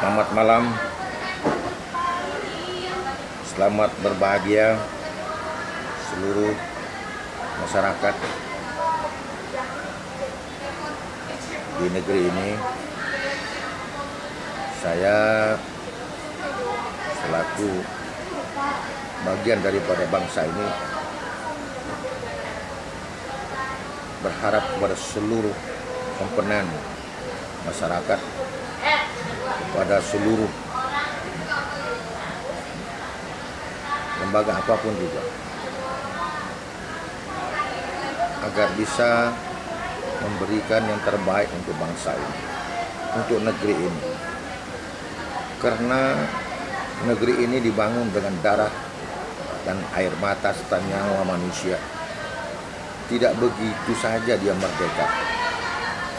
Selamat malam. Selamat berbahagia seluruh masyarakat di negeri ini. Saya selaku bagian daripada bangsa ini berharap kepada seluruh komponen masyarakat kepada seluruh lembaga apa pun juga. Agar bisa memberikan yang terbaik untuk bangsa ini untuk negeri ini. Karena negeri ini dibangun dengan darah dan air mata serta nyawa manusia. Tidak begitu saja dia merdeka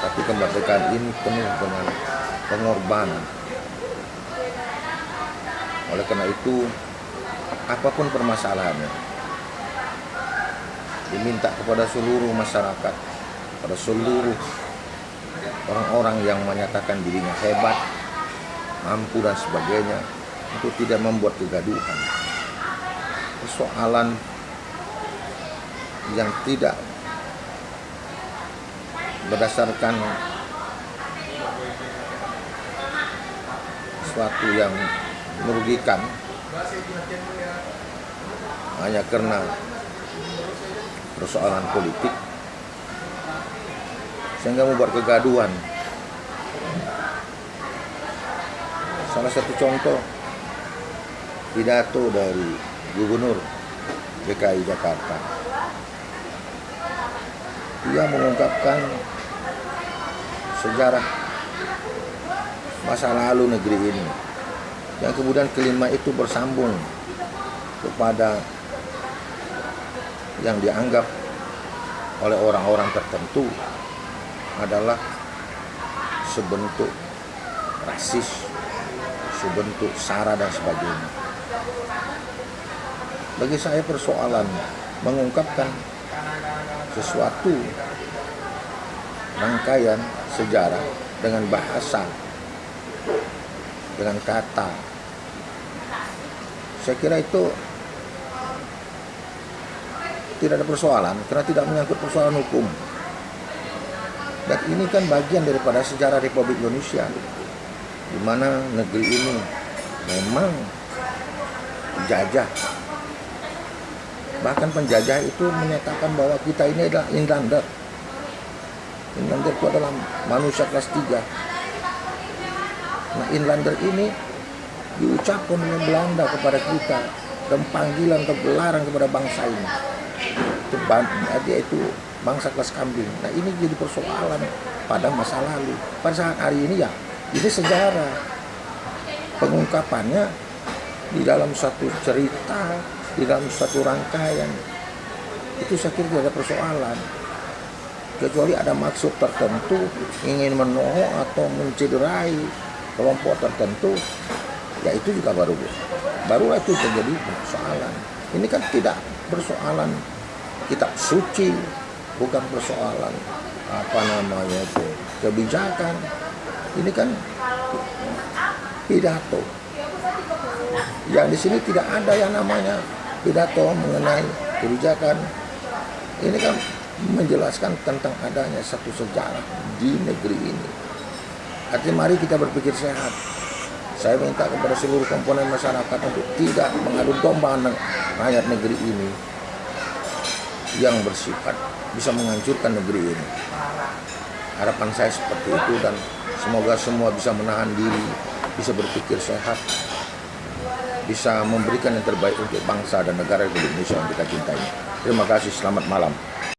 tapi kemerdekaan ini penuh dengan pengorbanan. Oleh karena itu apa pun permasalahannya diminta kepada seluruh masyarakat pada seluruh orang-orang yang menyatakan dirinya hebat mampu dan sebagainya untuk tidak membuat kegaduhan. Persoalan yang tidak berdasarkan sesuatu yang merugikan. Hanya karena persoalan politik. Sehingga membuat kegaduhan. Salah satu contoh pidato dari gubernur DKI Jakarta. Dia mengungkapkan sejarah masa lalu negeri ini yang kemudian kelima itu bersambung kepada yang dianggap oleh orang-orang tertentu adalah sebentuk rasis, sebentuk sara dan sebagainya. Bagi saya persoalan mengungkapkan sesuatu rangkaian sejarah dengan bahasa dengan kata. Saya kira itu tidak ada persoalan karena tidak menyangkut persoalan hukum. Dan ini kan bagian daripada sejarah Republik Indonesia di mana negeri ini memang dijajah bahkan penjajah itu menyatakan bahwa kita ini adalah inlander. Inlander itu adalah manusia kelas 3 nah inlander ini diucapkan oleh Belanda kepada kita dan panggilan atau gelaran kepada bangsa ini. Itu dia itu bangsa kelas kambing. Nah ini jadi persoalan pada masa lalu. Pada saat hari ini ya ini sejarah. Pengungkapannya di dalam satu cerita di dalam satu rangkaian itu saya kira tidak ada persoalan. Kecuali ada maksud tertentu ingin menohok atau mencederai kelompok tertentu ya itu juga baru barulah itu terjadi persoalan. Ini kan tidak persoalan kitab suci bukan persoalan apa namanya itu kebijakan. Ini kan pidato. Yang di sini tidak ada yang namanya pidato mengenai kebijakan. Ini kan menjelaskan tentang adanya satu sejarah di negeri ini artinya mari kita berpikir sehat saya minta kepada seluruh komponen masyarakat untuk tidak mengadu domba rakyat negeri ini yang bersifat bisa menghancurkan negeri ini harapan saya seperti itu dan semoga semua bisa menahan diri bisa berpikir sehat bisa memberikan yang terbaik untuk bangsa dan negara Indonesia yang kita cintai. Terima kasih, selamat malam.